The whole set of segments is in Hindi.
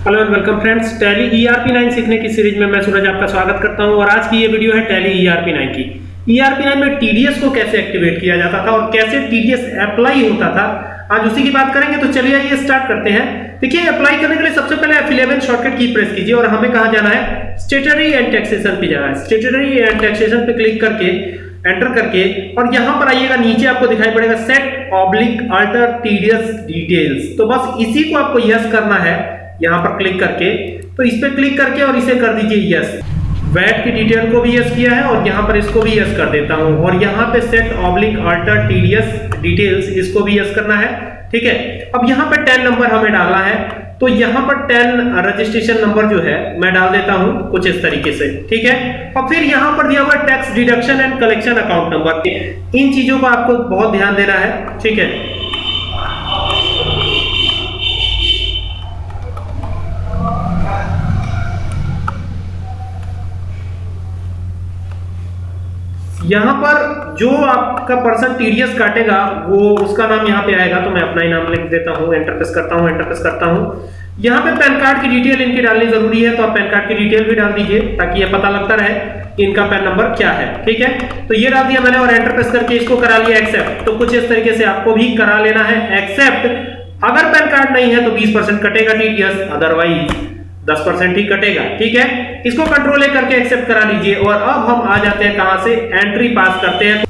Hello and welcome friends Tally ERP 9 सीखने की सीरीज़ में मैं सूरज आपका स्वागत करता हूँ और आज की ये वीडियो है टैली ईआरपी 9 की। ईआरपी 9 में टीडीएस को कैसे एक्टिवेट किया जाता था और कैसे टीडीएस अप्लाई होता था, आज उसी की बात करेंगे। तो चलिए ये स्टार्ट करते हैं। देखिए अप्लाई करने के लिए सबसे पहले F11 शॉर्टकट की प्रेस कीजिए और हमें कहाँ जाना है? स्टेटरी एंड टैक्सेशन पे जाना है। स्टेटरी एंड टैक्सेशन पे क्लिक करके एंटर करके और यहाँ पर आइएगा, नीचे आपको दिखाई पड़ेगा set oblique alter TDS details तो बस इसी को आपको यस करना है। यहाँ पर क्लिक करके। तो इस पे क्लिक करके और इसे कर दीजिए यस वैट की डिटेल को भी यस किया है और यहाँ पर इसको भी यस कर देता हूँ। और यहाँ पे set oblique alter TDS details इसको भी यस करना है। ठीक है? अब यहाँ पे 10 नंबर हमें डालना है। तो यहाँ पर 10 रजिस्ट्रेशन नंबर जो है, मैं डाल देता हूँ कुछ इस तरीके से। ठीक है? और फिर यहाँ पर दिया हुआ tax deduction and collection account number इन चीज़ों को आपको बहुत ध्यान देना है। ठीक है? यहाँ पर जो आपका पर्सन टीडीएस काटेगा, वो उसका नाम यहाँ पे आएगा तो मैं अपना ही नाम लिख देता हूँ एंटर प्रेस करता हूँ एंटर प्रेस करता हूँ। यहाँ पे पैन कार्ड की डिटेल इनकी डालनी ज़रूरी है तो आप पैन कार्ड की डिटेल भी डाल दीजिए, ताकि ये पता लगता रहे कि इनका पैन नंबर क्या है, ठीक है? तो ये डाल दिया मैंने और एंटर प्रेस करके इसको करा लिया एक्सेप्ट तो कुछ इस तरीके से आपको भी करा लेना है एक्सेप्ट अगर पैन कार्ड नहीं है तो 20% कटेगा टीडीएस अदरवाइज़ 10% ही कटेगा, ठीक है? इसको कंट्रोल करके एक्सेप्ट करा लीजिए और अब हम आ जाते हैं कहाँ से? एंट्री पास करते हैं।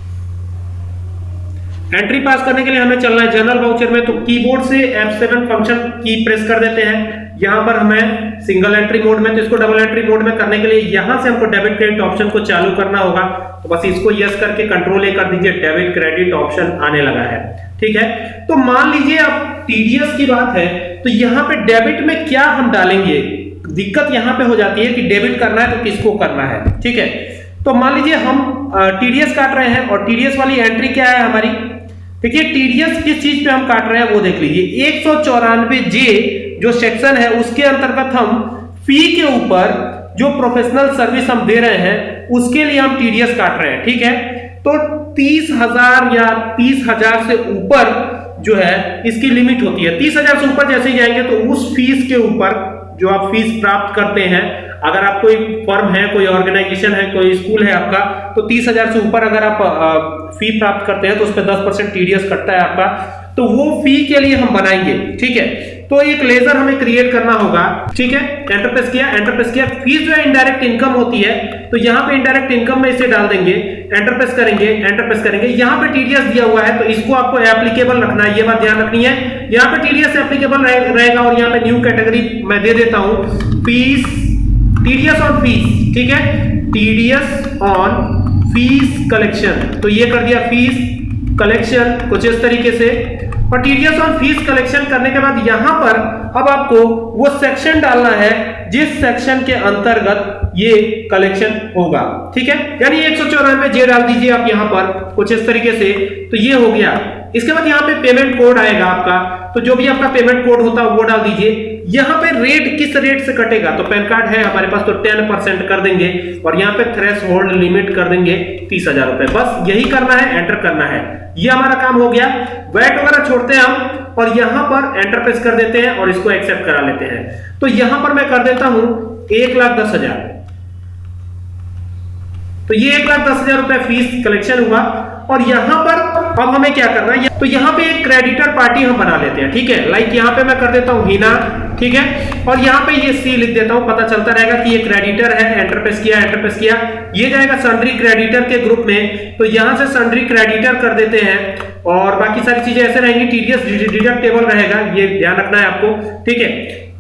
एंट्री पास करने के लिए हमें चलना है जनरल वाउचर में तो कीबोर्ड से F7 फ़ंक्शन की प्रेस कर देते हैं। यहाँ पर हमें सिंगल एंट्री मोड में तो इसको डबल एंट्री मोड में करने के लिए यहाँ से हमको डेबिट क्रेडिट ऑप्शन को चालू करना होगा। तो बस इसको यस करके कंट्रोल ए कर दीजिए डेबिट क्रेडिट ऑप्शन आने लगा है, ठीक है? तो मान लीजिए अब टीडीएस की बात है तो यहाँ पे डेबिट में क्या हम डालेंगे? दिक्कत यहाँ पे हो जाती है कि डेबिट करना है तो किसको करना है, ठीक है? तो मान लीजिए हम टीडीएस काट रहे हैं और टीडीएस वाली एंट्री क्या है हमारी? देखिए टीडीएस किस चीज़ पे हम काट रहे हैं वो देख लीजिए। एक सौ चौरानवे जे जो सेक्शन है उसके अंतर्गत हम फ़ी के ऊपर जो प्रोफेशनल सर्विस हम दे रहे हैं, उसके लिए हम टीडीएस काट रहे हैं, ठीक है? तो तीस हज़ार या तीस हज़ार से ऊपर जो है, इसकी लिमिट होती है। तीस हज़ार से ऊपर जैसे ही जाएँगे तो उस फ़ीस के ऊपर जो आप फ़ीस प्राप्त करते हैं, अगर आप कोई फर्म है, कोई ऑर्गेनाइजेशन है, कोई स्कूल है आपका तो तीस हज़ार से ऊपर अगर आप फ़ी प्राप्त करते हैं तो उस पर दस परसेंट टीडीएस कटता है आपका तो वो फ़ी के लिए हम बनाएँगे, ठीक है? तो एक लेजर हमें क्रिएट करना होगा। ठीक है? एंटर प्रेस किया एंटर प्रेस किया। फ़ीस जो है इनडायरेक्ट इनकम होती है तो यहाँ पे इनडायरेक्ट इनकम में इसे डाल देंगे। एंटर प्रेस करेंगे एंटर प्रेस करेंगे। यहाँ पे टीडीएस दिया हुआ है तो इसको आपको एप्लीकेबल रखना है। ये बात ध्यान रखनी है। यहाँ पे टीडीएस एप्लीकेबल रहेगा और यहाँ पे न्यू कैटेगरी मैं दे देता हूँ। फ़ीस टीडीएस ऑन फ़ीस ठीक है? टीडीएस ऑन फ़ीस कलेक्शन तो ये कर दिया फ़ीस कलेक्शन कुछ इस तरीके से। और टीडीएस ऑन फ़ीस कलेक्शन करने के बाद यहाँ पर अब आपको वो सेक्शन डालना है, जिस सेक्शन के अंतर्गत ये कलेक्शन होगा। ठीक है? यानी एक सौ चौरानवे जे डाल दीजिए आप यहाँ पर कुछ इस तरीके से। तो ये हो गया। इसके बाद यहाँ पे पेमेंट कोड आएगा आपका। तो जो भी आपका पेमेंट कोड होता है वो डाल दीजिए। यहाँ पे रेट किस रेट से कटेगा? तो पैन कार्ड है हमारे पास तो टेन परसेंट कर देंगे और यहाँ पे थ्रेस होल्ड लिमिट कर देंगे तीस हज़ार रुपए। बस यही करना है एंटर करना है। ये हमारा काम हो गया। वैट वगैरह छोड़ते हैं हम और यहाँ पर एंटर प्रेस कर देते हैं और इसको एक्सेप्ट करा लेते हैं। तो यहाँ पर मैं कर देता हूँ एक लाख दस हज़ार। तो ये एक लाख दस हज़ार रुपए फ़ीस कलेक्शन हुआ और यहाँ पर अब हमें क्या करना है? तो यहाँ पे एक क्रेडिटर पार्टी हम बना लेते हैं, ठीक है? लाइक यहाँ पे मैं कर देता हूँ हीना ठीक है? और यहाँ पे ये सी लिख देता हूँ, पता चलता रहेगा कि ये क्रेडिटर है एंटर प्रेस किया एंटर प्रेस किया। ये जाएगा सन्ड्री क्रेडिटर के ग्रुप में तो यहाँ से सन्ड्री क्रेडिटर कर देते हैं। और बाकी सारी चीज़ें ऐसे रहेंगी टीडीएस डिडक्टेबल रहेगा, ये ध्यान रखना है आपको, ठीक है?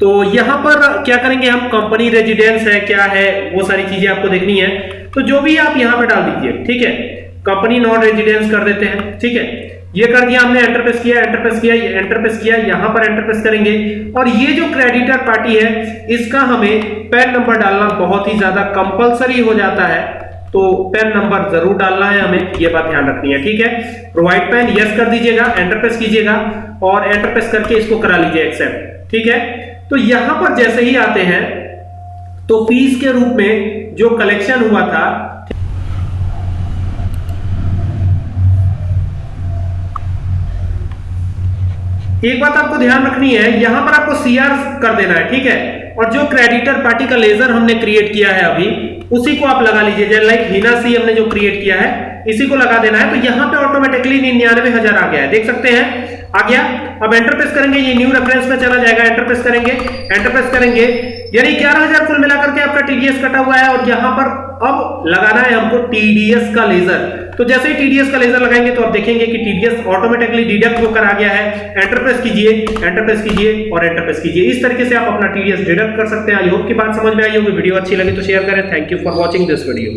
तो यहाँ पर क्या करेंगे हम? कंपनी रेजिडेंस है, क्या है, वो सारी चीज़ें आपको देखनी है। तो जो भी आप यहाँ पे डाल दीजिए, ठीक है? कंपनी नॉन रेजिडेंस कर देते हैं, ठीक है? ये कर दिया हमने एंटर प्रेस किया एंटर प्रेस किया एंटर प्रेस किया, यहाँ पर एंटर प्रेस करेंगे। और ये जो क्रेडिटर पार्टी है, इसका हमें पैन नंबर डालना बहुत ही ज़्यादा कंपलसरी हो जाता है। तो पेन नंबर ज़रूर डालना है हमें, ये बात ध्यान रखनी है, ठीक है? प्रोवाइड पेन यस कर दीजिएगा एंटर प्रेस कीजिएगा, और एंटर प्रेस करके इसको करा लीजिए एक्सेप्ट ठीक है? तो यहाँ पर जैसे ही आते हैं तो फ़ीस के रूप में जो कलेक्शन हुआ था एक बात आपको ध्यान रखनी है, यहाँ पर आपको सीआर कर देना है, ठीक है? और जो क्रेडिटर पार्टी का लेजर हमने क्रिएट किया है अभी, उसी को आप लगा लीजिए, जैसे लाइक हिना सी हमने जो क्रिएट किया है, इसी को लगा देना है तो यहाँ पे ऑटोमेटिकली निन्यानवे हज़ार आ गया है। देख सकते हैं? आ गया? अब एंटर प्रेस करेंगे, ये न्यू रेफरेंस में चला जाएगा एंटर प्रेस करेंगे एंटर प्रेस करेंगे। यानी ग्यारह हज़ार कुल मिलाकर के आपका टीडीएस कटा हुआ है, और यहाँ पर अब लगाना है हमको टीडीएस का लेजर तो जैसे ही टीडीएस का लेजर लगाएँगे तो आप देखेंगे कि टीडीएस ऑटोमेटिकली डिडक्ट होकर आ गया है। एंटर प्रेस कीजिए एंटर प्रेस कीजिए और एंटर प्रेस कीजिए। इस तरीके से आप अपना टीडीएस डिडक्ट कर सकते हैं। आई होप की बात समझ में आई होगी। वीडियो अच्छी लगी तो शेयर करें। Thank you for watching this video